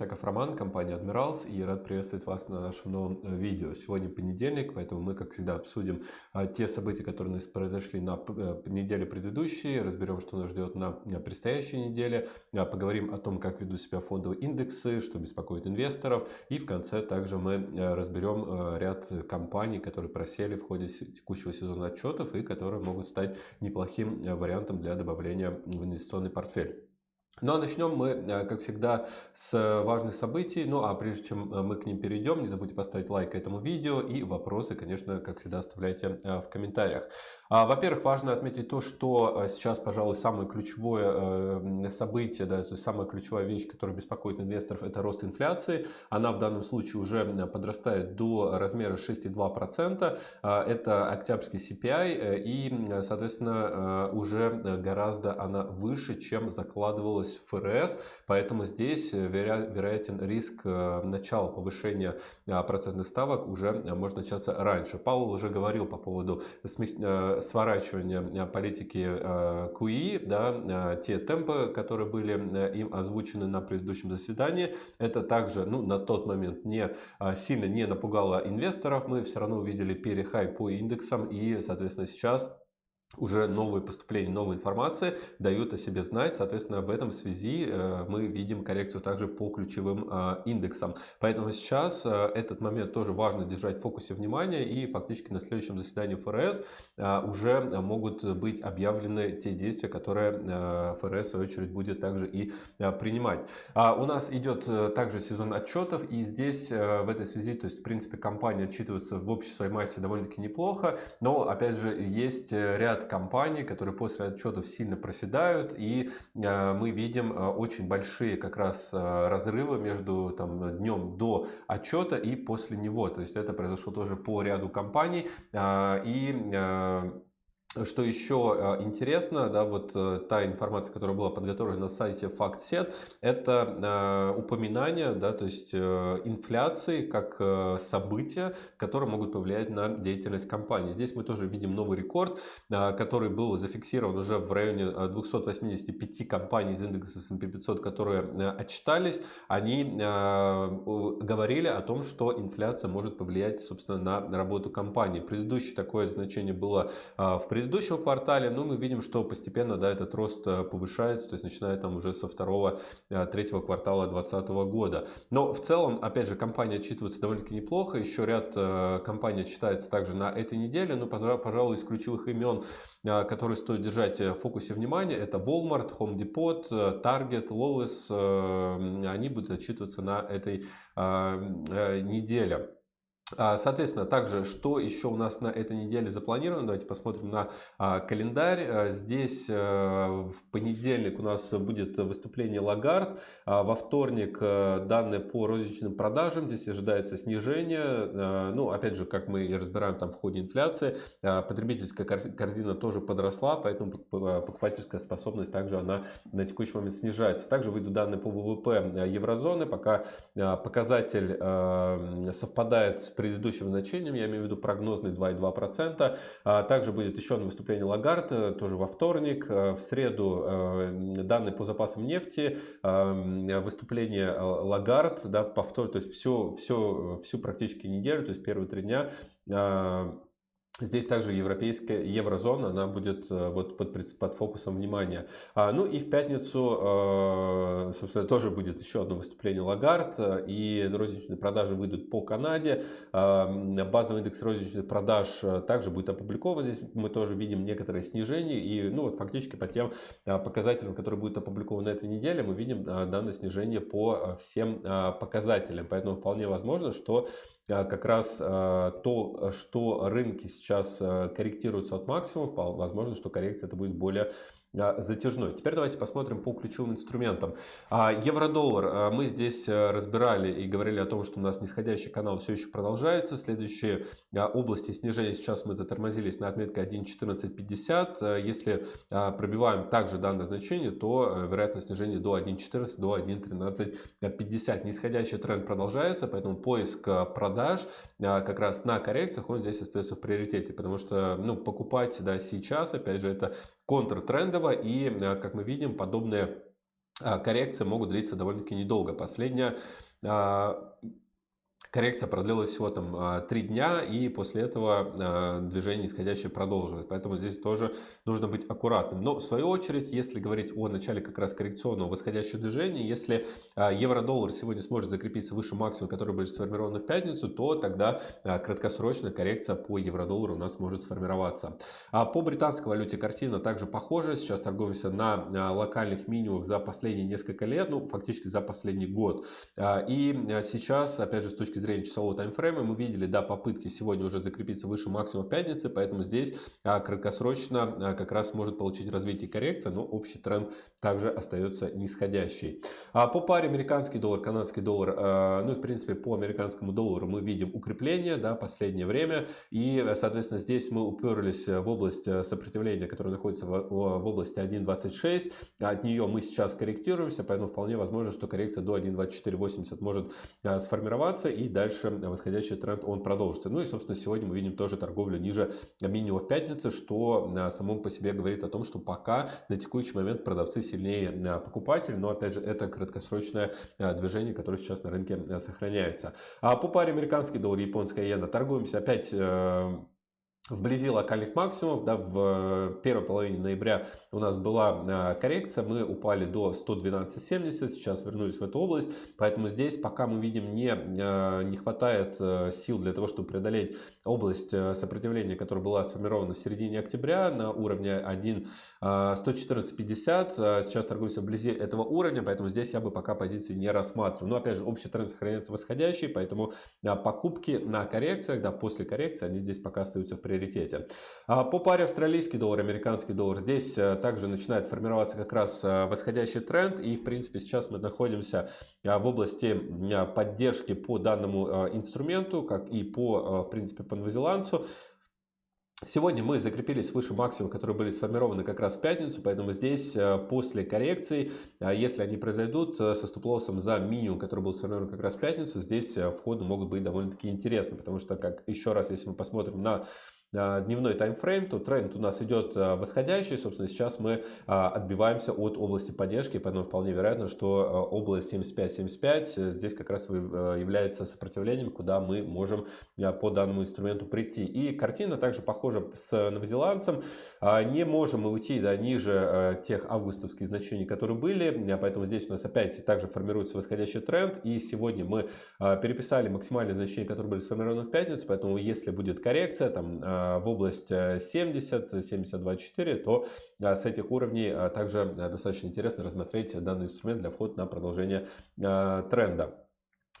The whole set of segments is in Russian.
Исаков Роман, компания Admirals и рад приветствовать вас на нашем новом э, видео. Сегодня понедельник, поэтому мы, как всегда, обсудим а, те события, которые у нас произошли на э, неделе предыдущей, разберем, что нас ждет на предстоящей неделе, а, поговорим о том, как ведут себя фондовые индексы, что беспокоит инвесторов и в конце также мы э, разберем ряд компаний, которые просели в ходе текущего сезона отчетов и которые могут стать неплохим вариантом для добавления в инвестиционный портфель. Ну а начнем мы, э, как всегда, с важных событий. Ну а прежде чем э, мы к ним перейдем, не забудьте поставить лайк этому видео и вопросы, конечно, как всегда, оставляйте э, в комментариях. А, во-первых, важно отметить то, что сейчас, пожалуй, самое ключевое событие, да, то есть самая ключевая вещь, которая беспокоит инвесторов, это рост инфляции. Она в данном случае уже подрастает до размера 6,2%. А, это октябрьский CPI и, соответственно, уже гораздо она выше, чем закладывалось появилась ФРС, поэтому здесь э, вероятен риск э, начала повышения э, процентных ставок уже может начаться раньше. Паул уже говорил по поводу сворачивания политики QE, да, те темпы, которые были им озвучены на предыдущем заседании, это также ну, на тот момент не сильно не напугало инвесторов, мы все равно увидели перехай по индексам и, соответственно, сейчас уже новые поступления, новой информации дают о себе знать. Соответственно, в этом связи э, мы видим коррекцию также по ключевым э, индексам. Поэтому сейчас э, этот момент тоже важно держать в фокусе внимания. И фактически на следующем заседании ФРС уже могут быть объявлены те действия, которые ФРС в свою очередь будет также и принимать. А у нас идет также сезон отчетов. И здесь в этой связи, то есть в принципе компания отчитывается в общей своей массе довольно-таки неплохо. Но опять же есть ряд ряд компаний, которые после отчетов сильно проседают, и э, мы видим э, очень большие как раз э, разрывы между там, днем до отчета и после него. То есть это произошло тоже по ряду компаний. И что еще э, интересно, да, вот э, та информация, которая была подготовлена на сайте FactSet, это э, упоминание, да, то есть инфляции как события, которые могут повлиять на деятельность компании. Здесь мы тоже видим новый рекорд, который был зафиксирован уже в районе 285 компаний из индекса S&P 500, которые отчитались. Они говорили о том, что инфляция может повлиять, собственно, на работу компании. Предыдущее такое значение было в предыдущем предыдущем квартале, ну, мы видим, что постепенно, да, этот рост э, повышается, то есть начиная там уже со второго, э, третьего квартала 2020 года. Но в целом, опять же, компания отчитывается довольно-таки неплохо, еще ряд э, компаний отчитается также на этой неделе, но, пожалуй, из ключевых имен, которые стоит держать в фокусе внимания, это Walmart, Home Depot, Target, Lowe's, они будут отчитываться на этой неделе. А, соответственно, также, что еще у нас на этой неделе запланировано, давайте посмотрим на а, календарь. А, здесь в понедельник у нас будет выступление Лагард, во вторник данные по розничным продажам, здесь ожидается снижение. Ну, опять же, как мы и разбираем там в ходе инфляции, потребительская корзина тоже подросла, поэтому покупательская способность также она на текущий момент снижается. Также выйдут данные по ВВП еврозоны, пока показатель совпадает с предыдущим значением, я имею в виду прогнозный 2,2%. А также будет еще одно выступление Лагард, э, тоже во вторник. Э, в среду э, данные по запасам нефти, выступление Лагард, да, повтор, то есть все, все, всю практически неделю, то есть первые три дня Здесь также европейская еврозона, она будет э, вот под, под фокусом внимания. А, ну и в пятницу, э, собственно, тоже будет еще одно выступление Лагард, э, и розничные продажи выйдут по Канаде. Базовый индекс розничных продаж также будет опубликован. Здесь мы тоже видим некоторое снижение, и ну вот фактически по тем показателям, которые будут опубликованы на этой неделе, мы видим данное снижение по всем показателям. Поэтому вполне возможно, что как раз то, что рынки сейчас корректируются от максимумов, возможно, что коррекция это будет более затяжной. Теперь давайте посмотрим по ключевым инструментам. А, евро-доллар. А, мы здесь э, разбирали и говорили о том, что у нас нисходящий канал все еще продолжается. Следующие области снижения сейчас мы затормозились на отметке 1.1450. Если пробиваем также данное значение, то э, вероятность снижения до 1.14, до 1.1350. Нисходящий тренд продолжается, поэтому поиск продаж как раз на коррекциях, он здесь остается в приоритете, потому что ну, покупать да, сейчас, опять же, это контртрендово и, э, как мы видим, подобные коррекции могут длиться довольно-таки недолго. Последняя Коррекция продлилась всего там 3 а, дня, и после этого а, движение нисходящее продолжилось. Поэтому здесь тоже нужно быть аккуратным. Но в свою очередь, если говорить о начале как раз коррекционного восходящего движения, если а, евро-доллар сегодня сможет закрепиться выше максимума, который будет сформирован в пятницу, то тогда краткосрочная коррекция по евро-доллару у нас может сформироваться. По британской валюте картина также похожа. Сейчас торгуемся на локальных минимумах за последние несколько лет, ну фактически за последний год. И сейчас, опять же, с точки зрения часового таймфрейма. Мы видели, да, попытки сегодня уже закрепиться выше максимума пятницы, поэтому здесь а, краткосрочно а, как раз может получить развитие коррекция, но общий тренд также остается нисходящий. А по паре американский доллар, канадский доллар, ну и в принципе по американскому доллару мы видим укрепление, да, последнее время, и соответственно здесь мы уперлись в область сопротивления, которая находится в, в области 1.26, от нее мы сейчас корректируемся, поэтому вполне возможно, что коррекция до 1.2480 может сформироваться. И дальше восходящий тренд он продолжится. Ну и, собственно, сегодня мы видим тоже торговлю ниже минимума в пятницу, что а, само по себе говорит о том, что пока на текущий момент продавцы сильнее а, покупателей, но, опять же, это краткосрочное движение, которое сейчас на рынке сохраняется. А по паре американский доллар, японская иена торгуемся опять э, вблизи локальных максимумов. Да, в первой половине ноября у нас была а, коррекция, мы упали до 112.70, сейчас вернулись в эту область, поэтому здесь пока мы видим не, а, не хватает э, сил для того, чтобы преодолеть область э, сопротивления, которая была сформирована в середине октября на уровне 1 114.50, а, сейчас торгуемся вблизи этого уровня, поэтому здесь я бы пока позиции не рассматривал. Но опять же, общий тренд сохраняется восходящий, поэтому покупки на коррекциях, да, после коррекции, они здесь пока остаются в приоритете. По паре австралийский доллар, американский доллар, здесь э, также начинает формироваться как раз э, восходящий тренд. И, в принципе, сейчас мы находимся э, в области поддержки по данному инструменту, как и по, в принципе, по новозеландцу. Сегодня мы закрепились выше максимума, которые были сформированы как раз в пятницу, поэтому здесь после коррекции, если они произойдут со стоп-лоссом за минимум, который был сформирован как раз в пятницу, здесь входы могут быть довольно-таки интересны, потому что, как еще раз, если мы посмотрим на а, дневной таймфрейм, то тренд у нас идет а, восходящий. Собственно, сейчас мы а, отбиваемся от области поддержки, поэтому вполне вероятно, что область 75-75 э, здесь как раз является сопротивлением, куда мы можем по данному инструменту прийти. И картина также похожа с новозеландцем. Не можем мы уйти да, ниже тех августовских значений, которые были, поэтому здесь у нас опять также формируется восходящий тренд. И сегодня мы переписали максимальные значения, которые были сформированы в пятницу, поэтому если будет коррекция, там в область 70-72-4, э, то э, с этих уровней э, также достаточно интересно рассмотреть данный инструмент для входа на продолжение тренда.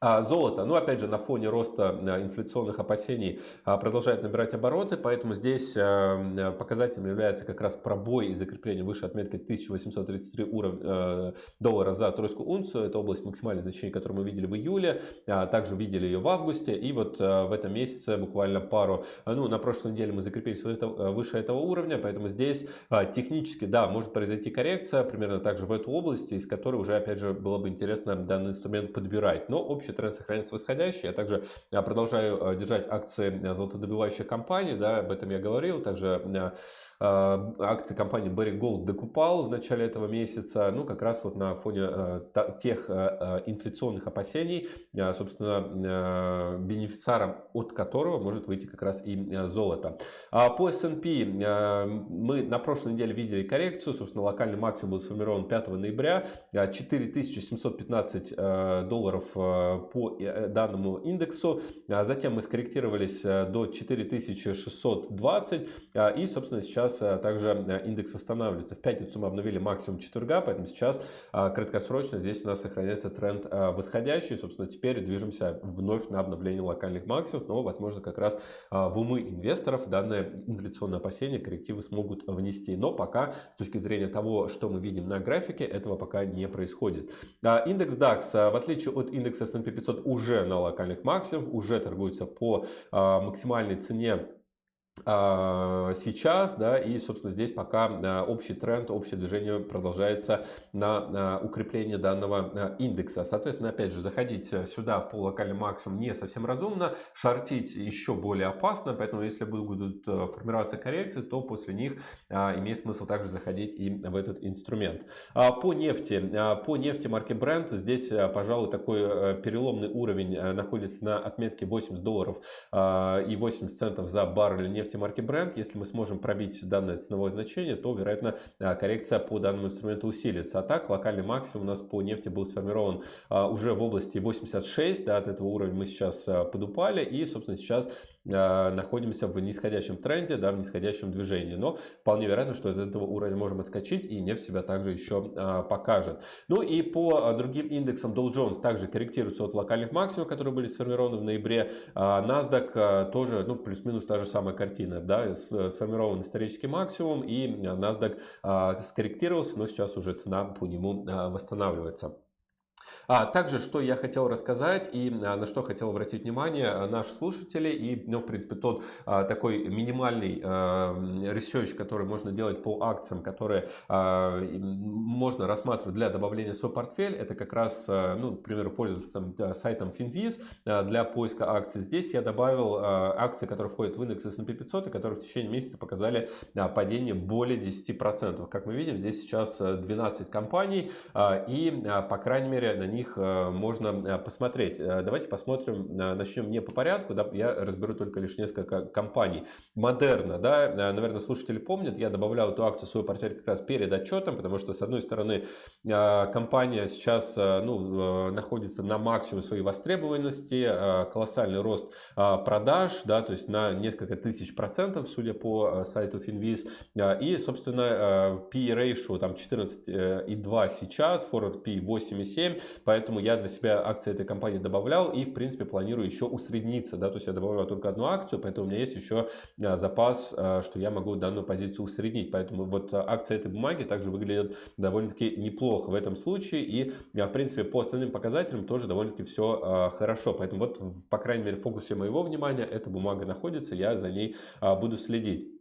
А золото, ну опять же на фоне роста э, инфляционных опасений а, продолжает набирать обороты, поэтому здесь э, э, показателем является как раз пробой и закрепление выше отметки 1833 уровня доллара за тройскую унцию. Это область максимальной значения, которую мы видели в июле, а, также видели ее в августе. И вот в этом месяце буквально пару, ну на прошлой неделе мы закрепились выше этого уровня, поэтому здесь технически, да, может произойти коррекция примерно также в эту область, из которой уже опять же было бы интересно данный инструмент подбирать. Но общий тренд сохраняется восходящий. Я также а, продолжаю а, держать акции а, золотодобывающих компаний, да, об этом я говорил. Также Э, акции компании Barry Gold докупал в начале этого месяца, ну, как раз вот на фоне э, тех э, инфляционных опасений, собственно, бенефициаром от которого может выйти как раз и золото. А по S&P мы на прошлой неделе видели коррекцию, собственно, локальный максимум был сформирован 5 ноября, 4715 долларов по данному индексу, затем мы скорректировались до 4620 и, собственно, сейчас э, также э, индекс восстанавливается. В пятницу мы обновили максимум четверга, поэтому сейчас э, краткосрочно здесь у нас сохраняется тренд восходящий. Собственно, теперь движемся вновь на обновление локальных максимумов, но, возможно, как раз в умы инвесторов данное инфляционное опасение коррективы смогут внести. Но пока, с точки зрения того, что мы видим на графике, этого пока не происходит. Индекс DAX, в отличие от индекса S&P 500, уже на локальных максимумах, уже торгуется по максимальной цене а, сейчас, да, и, собственно, здесь пока а, общий тренд, общее движение продолжается на укрепление данного а, индекса. Соответственно, опять же, заходить сюда по локальным максимумам не совсем разумно, шортить еще более опасно, поэтому если будут формироваться коррекции, то после них имеет смысл также заходить и в этот инструмент. По нефти, по нефти марки Brent, здесь, пожалуй, такой переломный уровень находится на отметке 80 долларов и 80 центов за баррель нефти нефти марки Brent, если мы сможем пробить данное ценовое значение, то, вероятно, а, коррекция по данному инструменту усилится. А так, локальный максимум у нас по нефти был сформирован а, уже в области 86, да, от этого уровня мы сейчас а, подупали, и, собственно, сейчас находимся в нисходящем тренде, да, в нисходящем движении. Но вполне вероятно, что от этого уровня можем отскочить, и нефть себя также еще покажет. Ну и по другим индексам Dow Jones также корректируется от локальных максимумов, которые были сформированы в ноябре. NASDAQ тоже, ну, плюс-минус та же самая картина картина, да, сформирован исторический максимум, и NASDAQ а, скорректировался, но сейчас уже цена по нему а, восстанавливается. А также, что я хотел рассказать и а, на что хотел обратить внимание а, наши слушатели и, ну, в принципе, тот а, такой минимальный а, который можно делать по акциям, которые а, можно рассматривать для добавления в свой портфель, это как раз, а, ну, к примеру, пользоваться сайтом Finviz для поиска акций. Здесь я добавил акции, которые входят в индекс S&P 500 и которые в течение месяца показали падение более 10%. Как мы видим, здесь сейчас 12 компаний и, по крайней мере, на них э, можно э, посмотреть. Э, давайте посмотрим, начнем не по порядку, да, я разберу только лишь несколько компаний. Модерна, да, наверное, слушатели помнят, я добавлял эту акцию в свой портфель как раз перед отчетом, потому что, с одной стороны, компания сейчас ну, находится на максимуме своей востребованности, колоссальный рост продаж, да, то есть на несколько тысяч процентов, судя по сайту Finviz, и, собственно, P ratio там 14,2 сейчас, forward P 8,7, Поэтому я для себя акции этой компании добавлял и, в принципе, планирую еще усредниться. Да? То есть я добавляю только одну акцию, поэтому у меня есть еще а, запас, а, что я могу данную позицию усреднить. Поэтому вот а, акции этой бумаги также выглядят довольно-таки неплохо в этом случае. И, в принципе, по остальным показателям тоже довольно-таки все хорошо. Поэтому вот, по крайней мере, в фокусе моего внимания эта бумага находится, я за ней буду следить.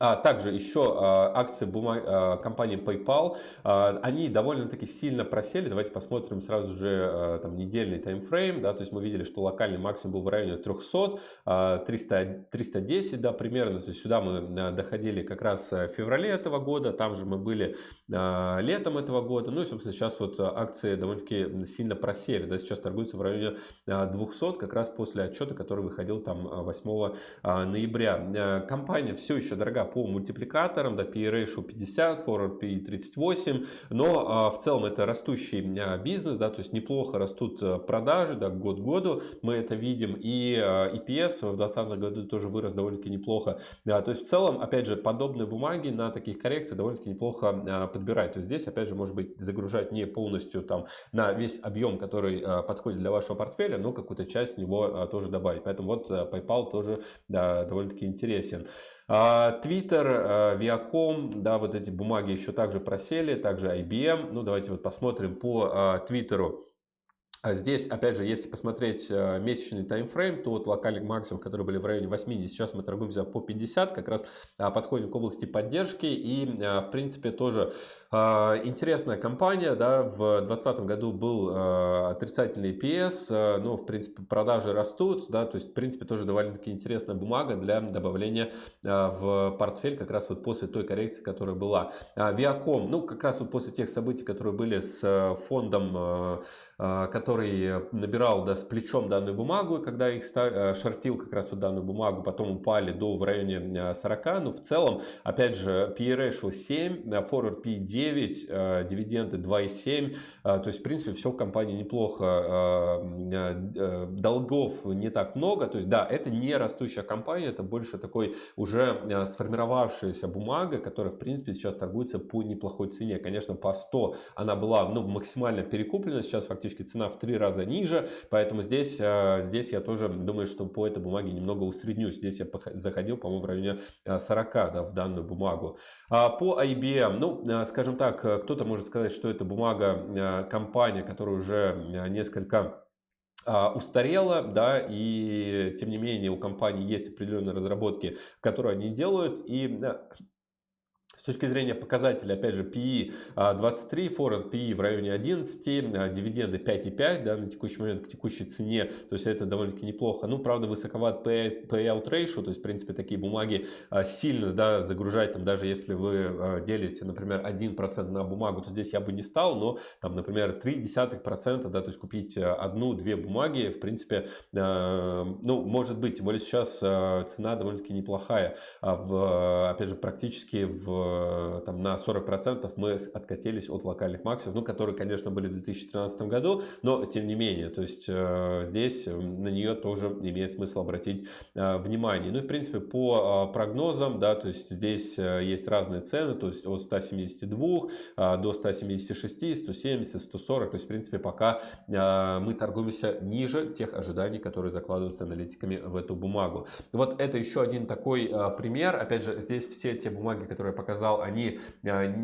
А также еще а, акции бумаг, а, компании PayPal, а, они довольно-таки сильно просели. Давайте посмотрим сразу же там, недельный таймфрейм. Да, то есть мы видели, что локальный максимум был в районе 300, 300 310 да, примерно. То есть сюда мы доходили как раз в феврале этого года, там же мы были летом этого года. Ну и, собственно, сейчас вот акции довольно-таки сильно просели. Да, сейчас торгуются в районе 200, как раз после отчета, который выходил там 8 ноября. Компания все еще дорога по мультипликаторам, да, PE ratio 50, forward PE 38, но а, в целом это растущий а, бизнес, да, то есть неплохо растут а, продажи, да, год к году мы это видим, и EPS в 2020 году тоже вырос довольно-таки неплохо, да, то есть в целом, опять же, подобные бумаги на таких коррекциях довольно-таки неплохо подбирать, то есть здесь, опять же, может быть, загружать не полностью там на весь объем, который подходит для вашего портфеля, но какую-то часть него тоже добавить, поэтому вот PayPal тоже да, довольно-таки интересен. Viacom, да, вот эти бумаги еще также просели, также IBM. Ну, давайте вот посмотрим по Твиттеру. А здесь, опять же, если посмотреть э, месячный таймфрейм, то вот локальный максимум, которые были в районе 80, сейчас мы торгуемся по 50, как раз а, подходим к области поддержки. И, э, в принципе, тоже а, интересная компания. Да, в 2020 году был э, отрицательный PS, но, в принципе, продажи растут. Да, то есть, в принципе, тоже довольно-таки интересная бумага для добавления в портфель как раз вот после той коррекции, которая была. Viacom, ну, как раз вот после тех событий, которые были с фондом а, который набирал да, с плечом данную бумагу, когда их э, шортил как раз вот данную бумагу, потом упали до в районе 40, а, но в целом, опять же, PE ratio 7, forward PE 9, э, дивиденды 2,7, а, то есть, в принципе, все в компании неплохо, э, долгов не так много, то есть, да, это не растущая компания, это больше такой уже сформировавшаяся бумага, которая, в принципе, сейчас торгуется по неплохой цене, конечно, по 100 она была, ну, максимально перекуплена, сейчас фактически практически цена в три раза ниже, поэтому здесь, э, здесь я тоже думаю, что по этой бумаге немного усреднюсь. Здесь я заходил, по-моему, в районе 40 э, да, в данную бумагу. А по IBM, ну, э, скажем так, кто-то может сказать, что это бумага компания, которая уже несколько устарела, да, и тем не менее у компании есть определенные разработки, которые они делают, и с точки зрения показателя, опять же, PE 23, Forward PE в районе 11, а, дивиденды 5,5 да, на текущий момент к текущей цене, то есть это довольно-таки неплохо. Ну, правда, высоковат payout ratio, то есть, в принципе, такие бумаги а, сильно да, загружать, там, даже если вы а, делите, например, 1% на бумагу, то здесь я бы не стал, но, там, например, 0,3%, да, то есть купить одну-две бумаги, в принципе, ну, может быть, тем более сейчас цена довольно-таки неплохая, в, опять же, практически в Э, там, на 40% мы откатились от локальных максимумов, ну, которые, конечно, были в 2013 году, но тем не менее, то есть э, здесь на нее тоже имеет смысл обратить э, внимание. Ну и, в принципе, по прогнозам, да, то есть здесь есть разные цены, то есть от 172 до 176, 170, 140, то есть, в принципе, пока мы торгуемся ниже тех ожиданий, которые закладываются аналитиками в эту бумагу. Вот это еще один такой пример, опять же, здесь все те бумаги, которые я показал, сказал, они, э,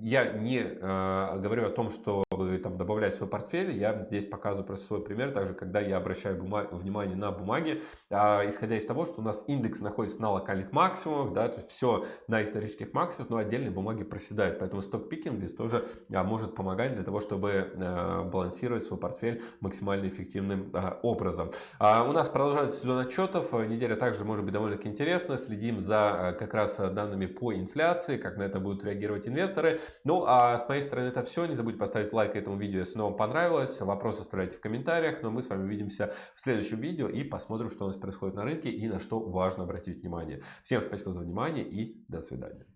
я не э, говорю о том, что там добавлять в свой портфель, я здесь показываю просто свой пример, также когда я обращаю внимание на бумаги, а, исходя из того, что у нас индекс находится на локальных максимумах, да, то есть все на исторических максимумах, но отдельные бумаги проседают, поэтому сток-пикинг здесь тоже а, может помогать для того, чтобы а, балансировать свой портфель максимально эффективным а, образом. А, у нас продолжается сезон отчетов, неделя также может быть довольно-таки интересна, следим за как раз данными по инфляции, как на это будут реагировать инвесторы. Ну, а с моей стороны это все. Не забудьте поставить лайк этому видео, если вам понравилось. Вопросы оставляйте в комментариях. Но мы с вами увидимся в следующем видео и посмотрим, что у нас происходит на рынке и на что важно обратить внимание. Всем спасибо за внимание и до свидания.